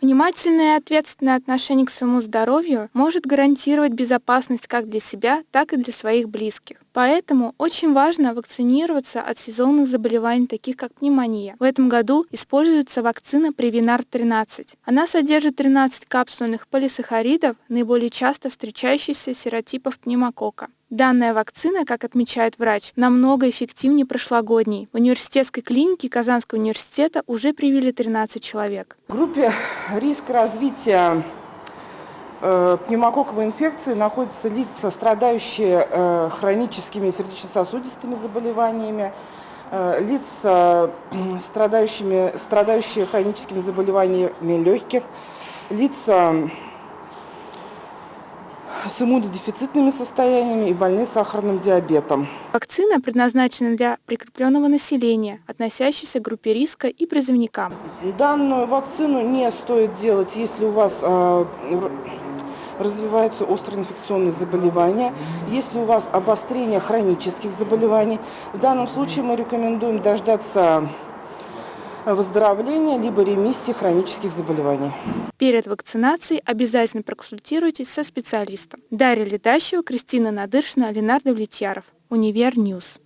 Внимательное и ответственное отношение к своему здоровью может гарантировать безопасность как для себя, так и для своих близких. Поэтому очень важно вакцинироваться от сезонных заболеваний, таких как пневмония. В этом году используется вакцина Prevnar-13. Она содержит 13 капсульных полисахаридов, наиболее часто встречающихся серотипов пневмокока. Данная вакцина, как отмечает врач, намного эффективнее прошлогодней. В университетской клинике Казанского университета уже привили 13 человек. В группе риска развития пневмококковой инфекции находятся лица, страдающие э, хроническими сердечно-сосудистыми заболеваниями, э, лица, страдающими, страдающие хроническими заболеваниями легких, лица с иммунодефицитными состояниями и больные сахарным диабетом. Вакцина предназначена для прикрепленного населения, относящейся к группе риска и призывникам. Данную вакцину не стоит делать, если у вас э, развиваются острые инфекционные заболевания, если у вас обострение хронических заболеваний. В данном случае мы рекомендуем дождаться выздоровления либо ремиссии хронических заболеваний. Перед вакцинацией обязательно проконсультируйтесь со специалистом. Дарья Летащева, Кристина Надыршина, Ленардо Влетьяров. Универ Ньюс.